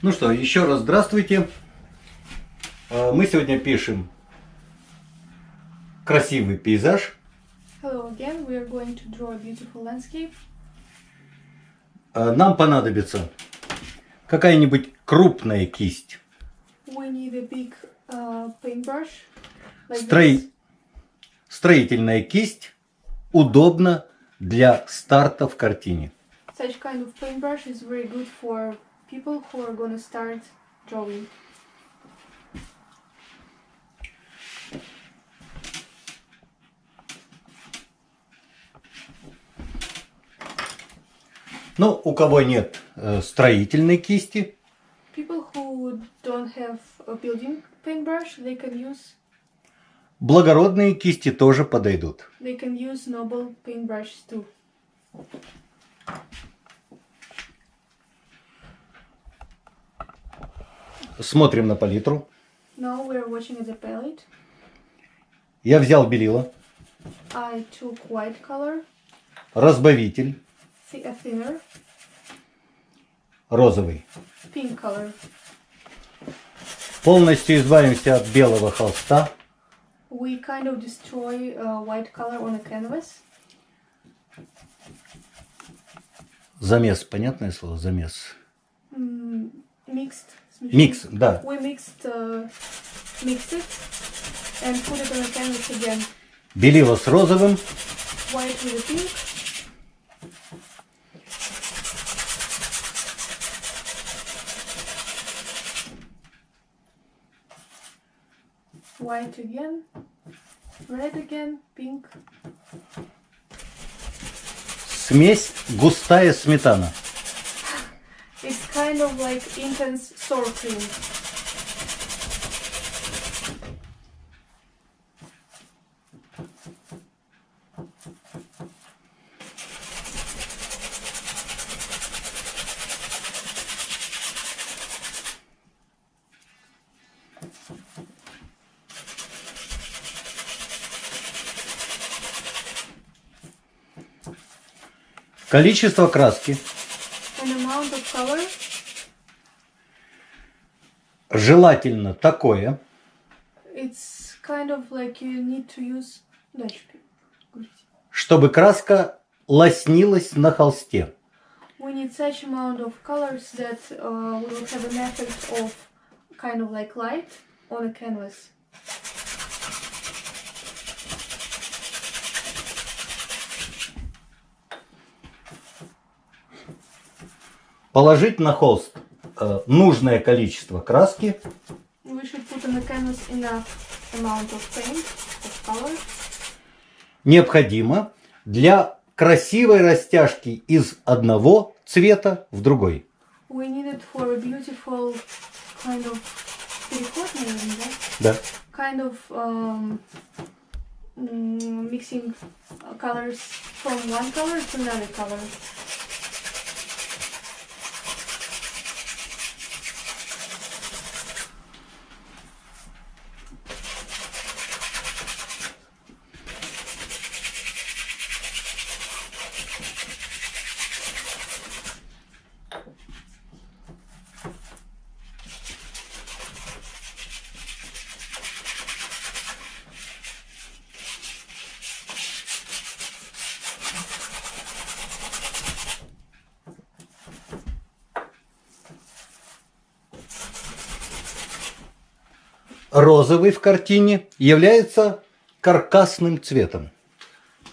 Ну что, еще раз здравствуйте. Э, Мы сегодня пишем красивый пейзаж. Hello again, we are going to draw a beautiful landscape. Э, Нам понадобится какая-нибудь крупная кисть. We need a big uh, paintbrush. Like this. Строительная кисть удобна для старта в картине. Such kind of paintbrush is very good for people who are gonna start drawing. Но у кого нет э, строительной кисти, People who don't have a building paintbrush, they can use благородные кисти тоже подойдут. they can use noble paintbrushes too. Смотрим на палитру. Watching at the palette. Я взял белила, I took white color, разбавитель a thinner, розовый. pink color. Полностью избавимся от белого холста. We kind of destroy uh, white color on a canvas. Замес, понятное слово, замес. Mm. Микс, да. We mixed, uh, mixed it and put it on a canvas again. Белила с розовым. White with pink. White again. Red again. Pink. Смесь густая сметана. Kind of like intense cream. Количество краски An amount of color желательно такое, It's kind of like you need to use чтобы краска лоснилась на холсте. We need such amount of colors that uh, we will have an effect of kind of like light on a canvas. Положить на холст э, нужное количество краски, необходимо для красивой растяжки из одного цвета в другой. We need it for a beautiful kind of переход, наверное, да? Да. Kind of um, mm, mixing uh, colors from one color to another color. Розовый в картине является каркасным цветом.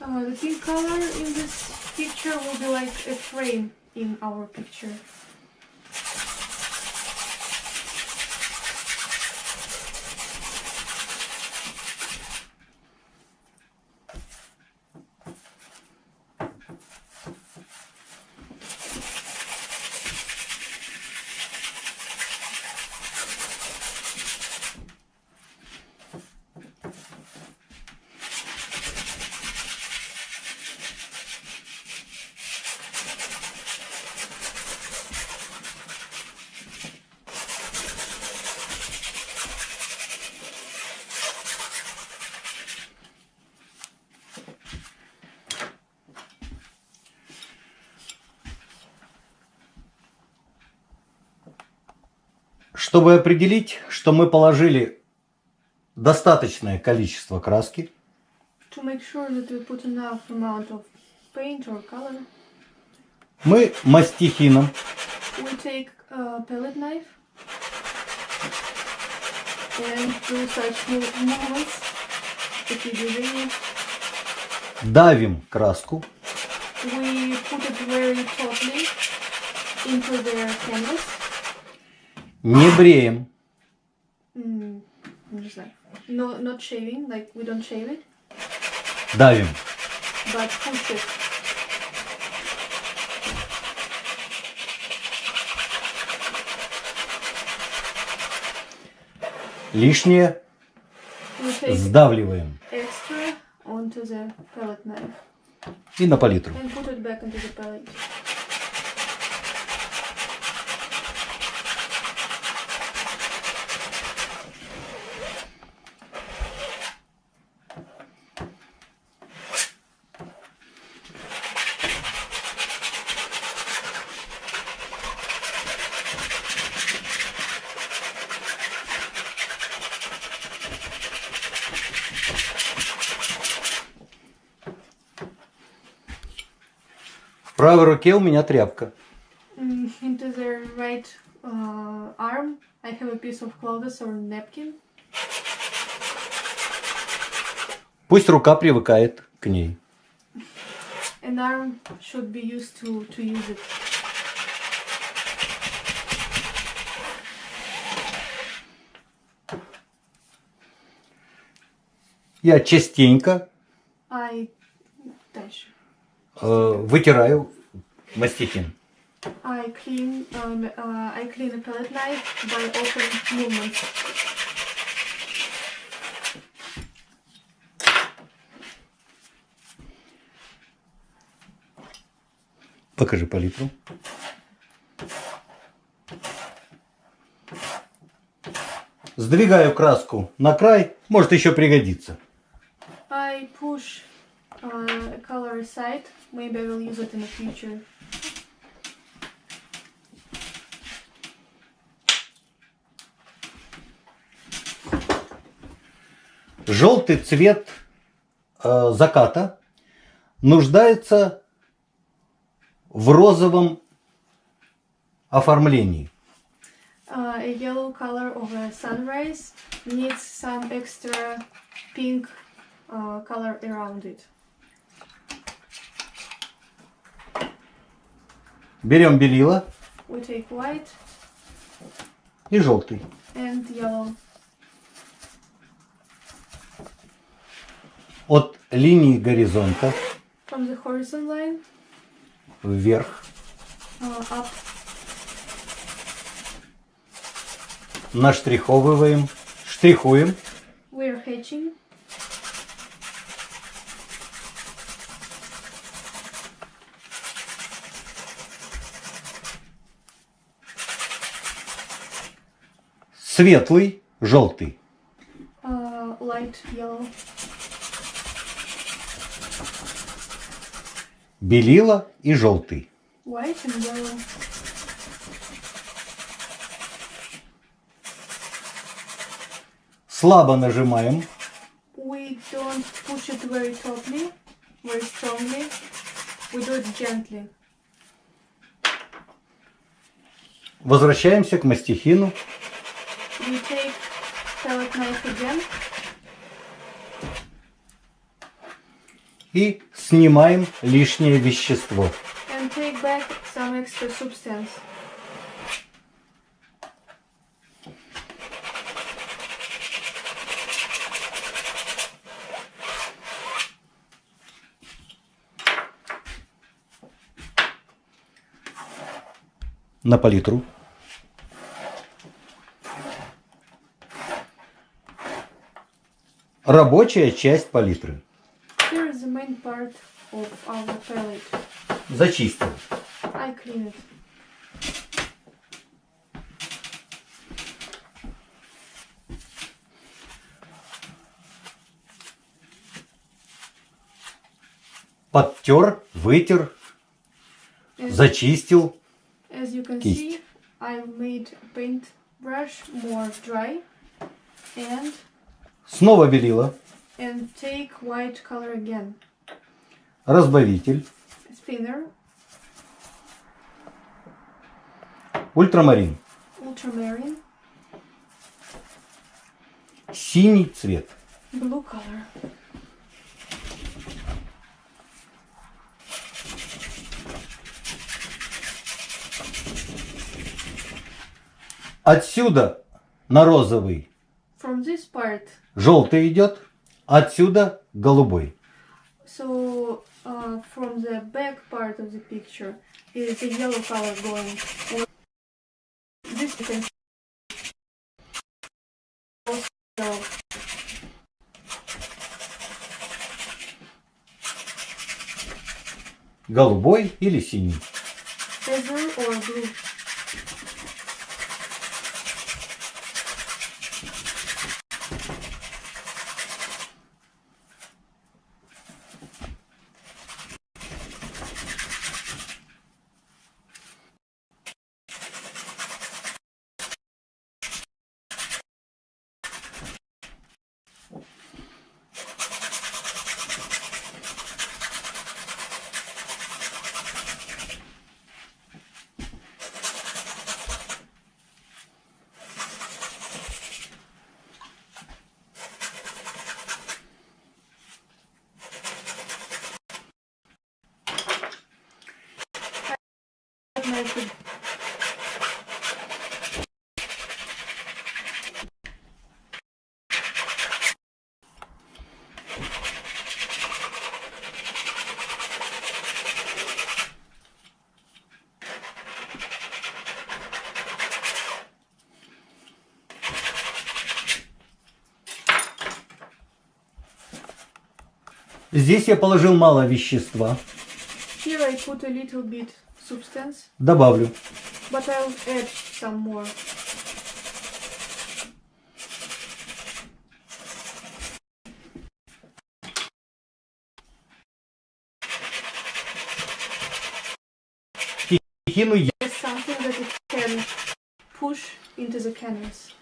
Uh, the pink color in this picture will be like a frame in our picture. Чтобы определить, что мы положили достаточное количество краски, To make sure that we put enough amount of paint or color, мы мастихином we take a palette knife and do such mov- movements, такие движения. давим краску We put it very into the canvas. Не бреем, Mm, не знаю. No, not shaving, like we don't shave it, давим. but push it. Лишнее сдавливаем extra onto the palette knife и на палитру. and put it back into the palette. В правой руке у меня тряпка. Mm, into the right uh, arm, I have a piece of clothes or napkin. Пусть рука привыкает к ней. An arm should be used to, to use it. Я частенько. Э, вытираю мастихин. I clean um, uh, I clean a palette knife by open movements. Покажи палитру. Сдвигаю краску на край, может еще пригодится. I push uh, color aside. Maybe I will use it in the future. Желтый цвет э, заката нуждается в розовом оформлении. Uh, a yellow color of a sunrise needs some extra pink uh, color around it. Берем белила We take white и желтый. and yellow От линии горизонта from the horizon line вверх uh, up. наштриховываем, штрихуем We're hatching. Светлый, желтый. Uh, light yellow. Белила и желтый. White and yellow. Слабо нажимаем, We don't push it very tautly, very strongly. We do it gently. возвращаемся к мастихину We take palette knife again и снимаем лишнее вещество. and take back some extra substance. на палитру. Рабочая часть палитры. Here is the main part of our palette. Зачистил. I clean it. Подтер, вытер, As, зачистил. as you can Кисть. see, I made paint brush more dry and Снова белила. and take white color again. Разбавитель. Thinner, Ультрамарин. ultramarine, Синий цвет. blue color. Отсюда на розовый this part, желтый идет. Отсюда голубой. so uh, from the back part of the picture is the yellow color going. This you can also. Голубой или синий. Or blue. The Здесь я положил мало вещества. Here I put a little bit substance, Добавлю. but I'll add some more. Кину я. It's something that it can push into the canvas.